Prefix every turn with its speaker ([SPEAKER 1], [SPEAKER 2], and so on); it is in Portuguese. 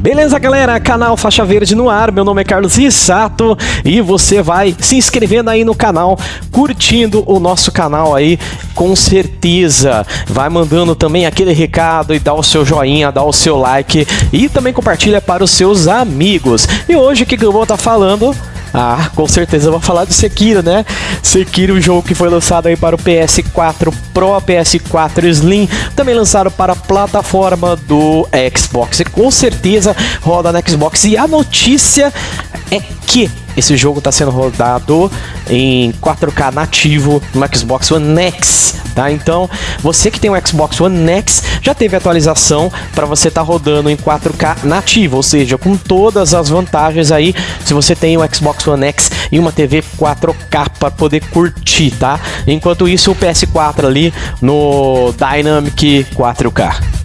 [SPEAKER 1] Beleza, galera? Canal Faixa Verde no ar. Meu nome é Carlos Rissato e você vai se inscrevendo aí no canal, curtindo o nosso canal aí, com certeza. Vai mandando também aquele recado e dá o seu joinha, dá o seu like e também compartilha para os seus amigos. E hoje o que eu vou estar tá falando ah, com certeza eu vou falar de Sekiro, né? Sekiro, um jogo que foi lançado aí para o PS4 Pro, PS4 Slim, também lançado para a plataforma do Xbox. E com certeza roda no Xbox. E a notícia é que esse jogo está sendo rodado em 4K nativo no Xbox One X, tá? Então, você que tem um Xbox One X já teve atualização para você estar tá rodando em 4K nativo, ou seja, com todas as vantagens aí, se você tem um Xbox One X e uma TV 4K para poder curtir, tá? Enquanto isso, o PS4 ali no Dynamic 4K.